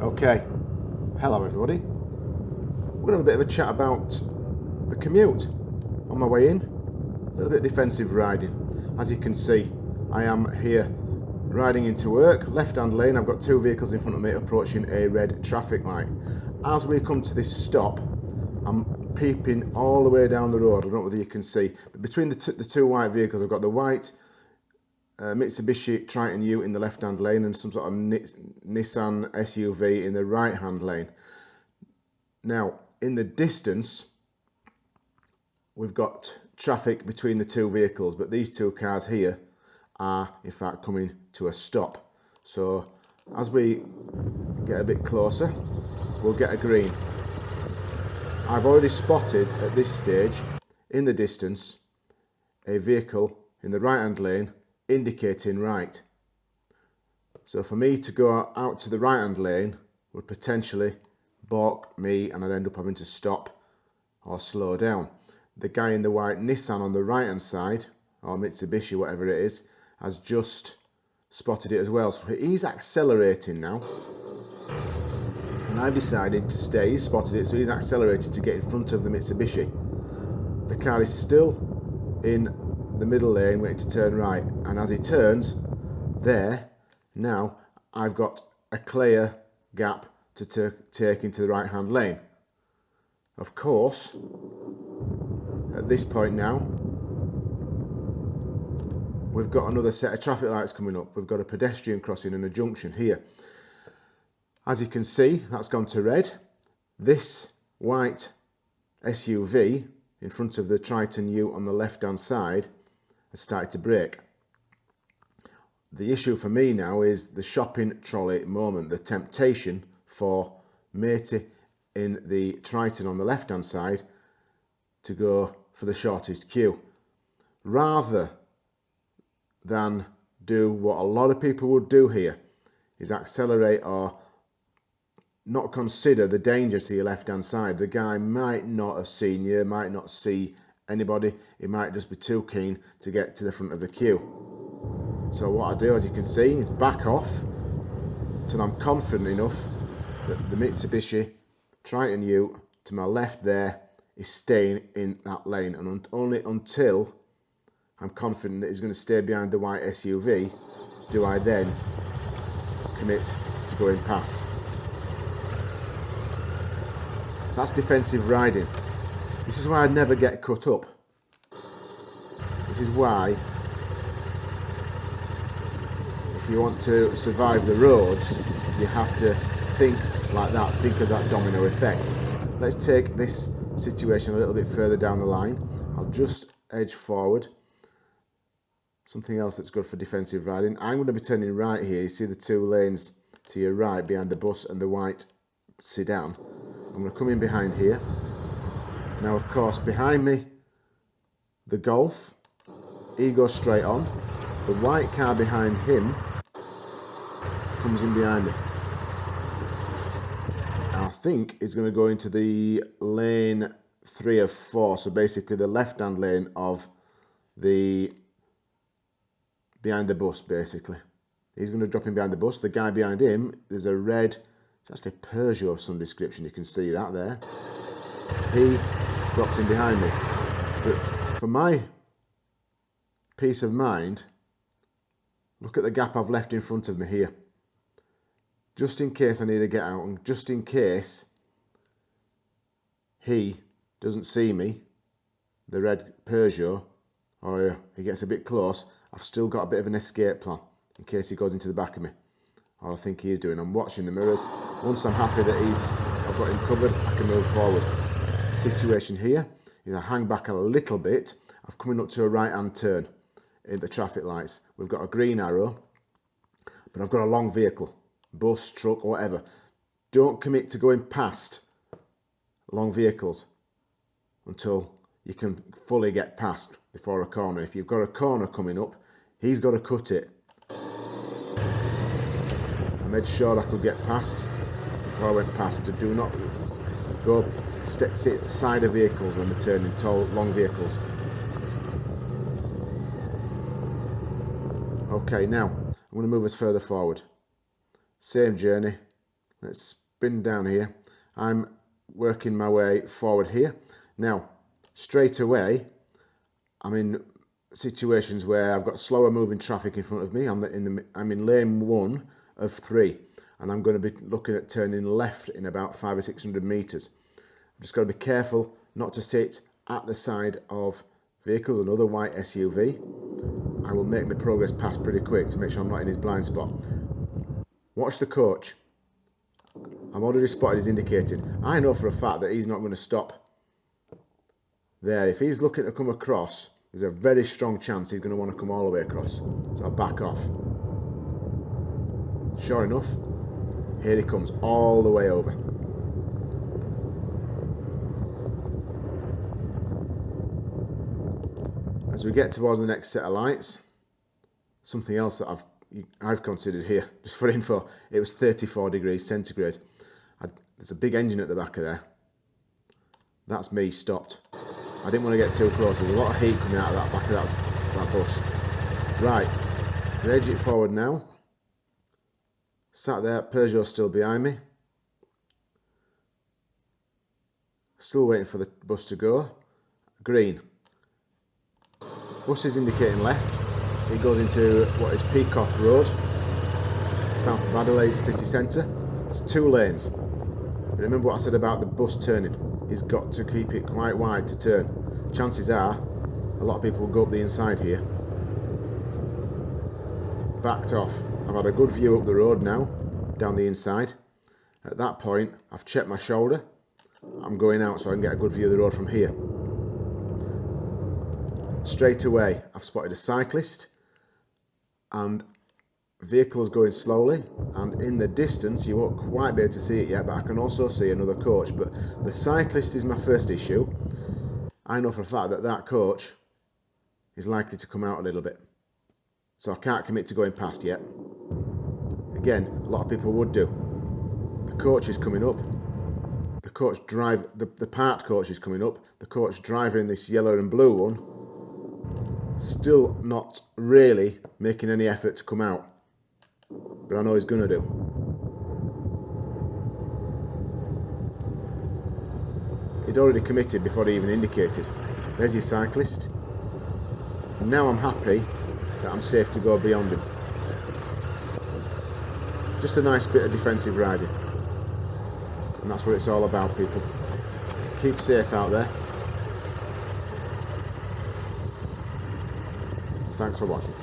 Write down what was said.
Okay, hello everybody. We're going to have a bit of a chat about the commute. On my way in, a little bit of defensive riding. As you can see, I am here riding into work, left hand lane, I've got two vehicles in front of me approaching a red traffic light. As we come to this stop, I'm peeping all the way down the road, I don't know whether you can see, but between the, the two white vehicles, I've got the white uh, Mitsubishi Triton ute in the left hand lane and some sort of Nissan SUV in the right hand lane. Now in the distance we've got traffic between the two vehicles but these two cars here are in fact coming to a stop. So as we get a bit closer we'll get a green. I've already spotted at this stage in the distance a vehicle in the right hand lane indicating right. So for me to go out to the right hand lane would potentially balk me and I'd end up having to stop or slow down. The guy in the white Nissan on the right hand side, or Mitsubishi, whatever it is, has just spotted it as well. So he's accelerating now. And I've decided to stay, he's spotted it, so he's accelerated to get in front of the Mitsubishi. The car is still in the middle lane waiting to turn right. And as he turns there now I've got a clear gap to take into the right hand lane. Of course at this point now we've got another set of traffic lights coming up. We've got a pedestrian crossing and a junction here. As you can see that's gone to red. This white SUV in front of the Triton ute on the left hand side has started to brake. The issue for me now is the shopping trolley moment, the temptation for matey in the Triton on the left hand side to go for the shortest queue. Rather than do what a lot of people would do here is accelerate or not consider the danger to your left hand side. The guy might not have seen you, might not see anybody, he might just be too keen to get to the front of the queue. So what I do, as you can see, is back off till I'm confident enough that the Mitsubishi Triton ute to my left there is staying in that lane and only until I'm confident that he's going to stay behind the white SUV do I then commit to going past. That's defensive riding. This is why I never get cut up. This is why if you want to survive the roads, you have to think like that, think of that domino effect. Let's take this situation a little bit further down the line. I'll just edge forward. Something else that's good for defensive riding. I'm going to be turning right here. You see the two lanes to your right behind the bus and the white sedan. I'm going to come in behind here now, of course, behind me, the Golf, he goes straight on. The white car behind him comes in behind me. I think he's going to go into the lane three of four, so basically the left-hand lane of the behind the bus, basically. He's going to drop in behind the bus. The guy behind him, there's a red, it's actually a Peugeot of some description, you can see that there. He drops in behind me. But for my peace of mind, look at the gap I've left in front of me here. Just in case I need to get out and just in case he doesn't see me, the red Peugeot, or he gets a bit close, I've still got a bit of an escape plan in case he goes into the back of me. Or I think he is doing. I'm watching the mirrors. Once I'm happy that he's, I've got him covered, I can move forward situation here is I hang back a little bit. I'm coming up to a right hand turn in the traffic lights. We've got a green arrow, but I've got a long vehicle, bus, truck, whatever. Don't commit to going past long vehicles until you can fully get past before a corner. If you've got a corner coming up, he's got to cut it. I made sure I could get past before I went past. To do not go side of vehicles when they're turning tall, long vehicles. Okay, now I'm going to move us further forward. Same journey, Let's spin down here. I'm working my way forward here. Now, straight away, I'm in situations where I've got slower moving traffic in front of me. I'm in, the, I'm in lane one of three, and I'm going to be looking at turning left in about five or 600 meters. I'm just got to be careful not to sit at the side of vehicles, another white SUV. I will make my progress pass pretty quick to make sure I'm not in his blind spot. Watch the coach. I'm already spotted as indicated. I know for a fact that he's not going to stop there. If he's looking to come across, there's a very strong chance he's going to want to come all the way across. So I'll back off. Sure enough, here he comes all the way over. As we get towards the next set of lights, something else that I've I've considered here, just for info, it was 34 degrees centigrade. I, there's a big engine at the back of there. That's me stopped. I didn't want to get too close. There's a lot of heat coming out of that back of that, that bus. Right, rage it forward now. Sat there, Peugeot still behind me. Still waiting for the bus to go. Green. Bus is indicating left. It goes into what is Peacock Road, south of Adelaide city centre. It's two lanes. Remember what I said about the bus turning. He's got to keep it quite wide to turn. Chances are, a lot of people will go up the inside here. Backed off. I've had a good view up the road now, down the inside. At that point, I've checked my shoulder. I'm going out so I can get a good view of the road from here. Straight away, I've spotted a cyclist and vehicles going slowly and in the distance you won't quite be able to see it yet but I can also see another coach but the cyclist is my first issue I know for a fact that that coach is likely to come out a little bit so I can't commit to going past yet again a lot of people would do the coach is coming up the coach drive the, the part coach is coming up the coach driver in this yellow and blue one still not really making any effort to come out. But I know he's going to do. He'd already committed before he even indicated. There's your cyclist. And now I'm happy that I'm safe to go beyond him. Just a nice bit of defensive riding. And that's what it's all about, people. Keep safe out there. Thanks for watching.